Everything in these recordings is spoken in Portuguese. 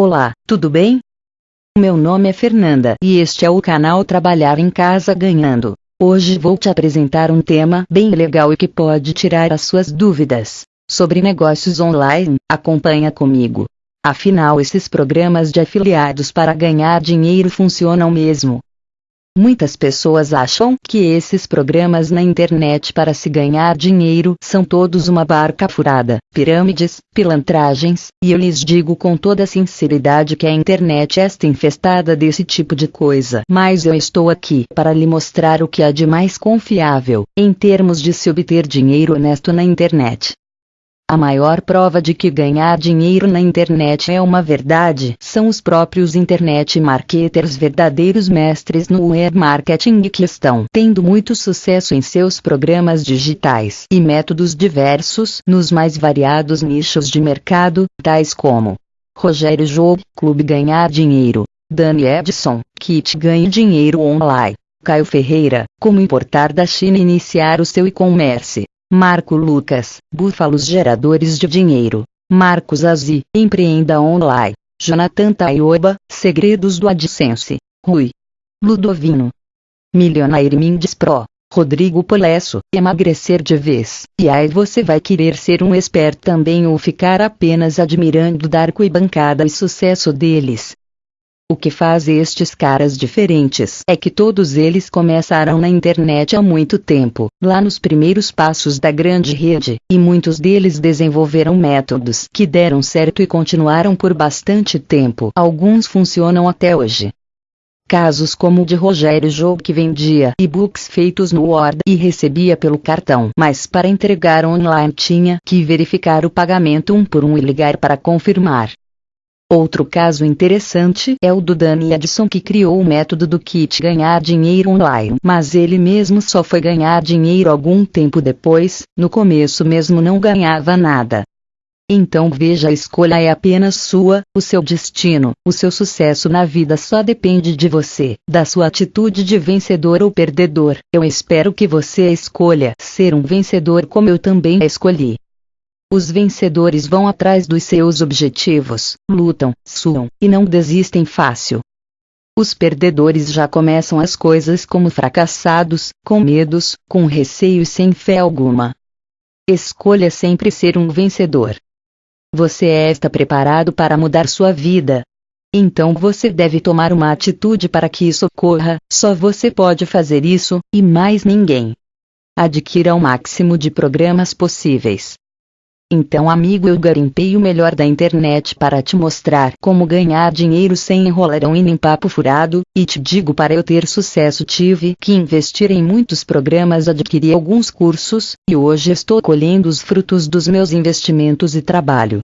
Olá, tudo bem? Meu nome é Fernanda e este é o canal Trabalhar em Casa Ganhando. Hoje vou te apresentar um tema bem legal e que pode tirar as suas dúvidas sobre negócios online. Acompanha comigo. Afinal, esses programas de afiliados para ganhar dinheiro funcionam mesmo? Muitas pessoas acham que esses programas na internet para se ganhar dinheiro são todos uma barca furada, pirâmides, pilantragens, e eu lhes digo com toda sinceridade que a internet está infestada desse tipo de coisa. Mas eu estou aqui para lhe mostrar o que há de mais confiável, em termos de se obter dinheiro honesto na internet. A maior prova de que ganhar dinheiro na internet é uma verdade são os próprios internet marketers verdadeiros mestres no web marketing que estão tendo muito sucesso em seus programas digitais e métodos diversos nos mais variados nichos de mercado, tais como Rogério Job, Clube Ganhar Dinheiro, Dani Edson, Kit Ganhe Dinheiro Online, Caio Ferreira, Como Importar da China e Iniciar o seu e-commerce, Marco Lucas, Búfalos Geradores de Dinheiro. Marcos Azi, Empreenda Online. Jonathan Taioba, Segredos do AdSense. Rui. Ludovino. Milionaire Mindes Pro. Rodrigo Polesso, emagrecer de vez. E aí você vai querer ser um expert também ou ficar apenas admirando Darko e bancada e sucesso deles. O que faz estes caras diferentes é que todos eles começaram na internet há muito tempo, lá nos primeiros passos da grande rede, e muitos deles desenvolveram métodos que deram certo e continuaram por bastante tempo. Alguns funcionam até hoje. Casos como o de Rogério Job que vendia e-books feitos no Word e recebia pelo cartão, mas para entregar online tinha que verificar o pagamento um por um e ligar para confirmar. Outro caso interessante é o do Danny Edson que criou o método do kit ganhar dinheiro online, mas ele mesmo só foi ganhar dinheiro algum tempo depois, no começo mesmo não ganhava nada. Então veja a escolha é apenas sua, o seu destino, o seu sucesso na vida só depende de você, da sua atitude de vencedor ou perdedor. Eu espero que você escolha ser um vencedor como eu também escolhi. Os vencedores vão atrás dos seus objetivos, lutam, suam, e não desistem fácil. Os perdedores já começam as coisas como fracassados, com medos, com receio e sem fé alguma. Escolha sempre ser um vencedor. Você está preparado para mudar sua vida. Então você deve tomar uma atitude para que isso ocorra, só você pode fazer isso, e mais ninguém. Adquira o máximo de programas possíveis. Então amigo eu garimpei o melhor da internet para te mostrar como ganhar dinheiro sem enrolarão e nem papo furado, e te digo para eu ter sucesso tive que investir em muitos programas adquirir alguns cursos, e hoje estou colhendo os frutos dos meus investimentos e trabalho.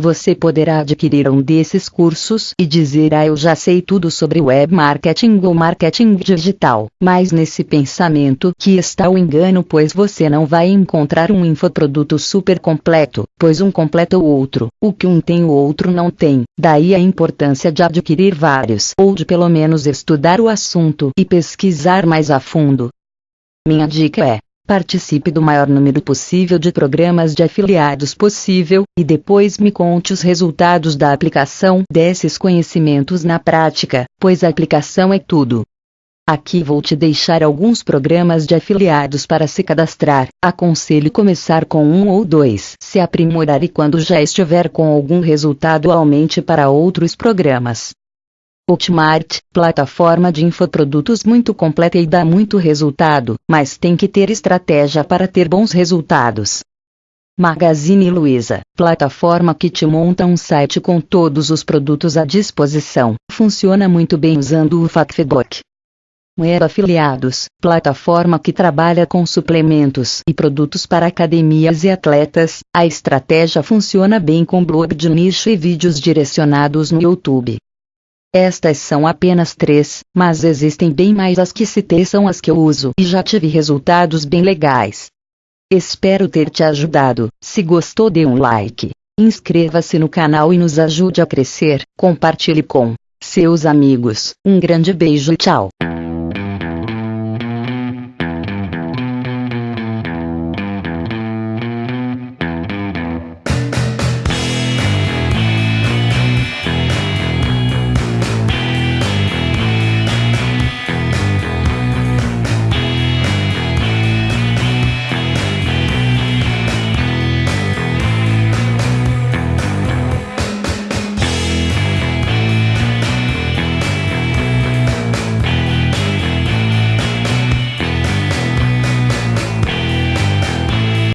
Você poderá adquirir um desses cursos e dizer ah eu já sei tudo sobre web marketing ou marketing digital, mas nesse pensamento que está o engano pois você não vai encontrar um infoproduto super completo, pois um completa o outro, o que um tem o outro não tem, daí a importância de adquirir vários ou de pelo menos estudar o assunto e pesquisar mais a fundo. Minha dica é Participe do maior número possível de programas de afiliados possível, e depois me conte os resultados da aplicação desses conhecimentos na prática, pois a aplicação é tudo. Aqui vou te deixar alguns programas de afiliados para se cadastrar. Aconselho começar com um ou dois, se aprimorar e quando já estiver com algum resultado aumente para outros programas. Hotmart, plataforma de infoprodutos muito completa e dá muito resultado, mas tem que ter estratégia para ter bons resultados. Magazine Luiza, plataforma que te monta um site com todos os produtos à disposição, funciona muito bem usando o Facebook. Web Afiliados, plataforma que trabalha com suplementos e produtos para academias e atletas, a estratégia funciona bem com blog de nicho e vídeos direcionados no YouTube. Estas são apenas três, mas existem bem mais as que citei são as que eu uso e já tive resultados bem legais. Espero ter te ajudado. Se gostou dê um like, inscreva-se no canal e nos ajude a crescer, compartilhe com seus amigos. Um grande beijo e tchau.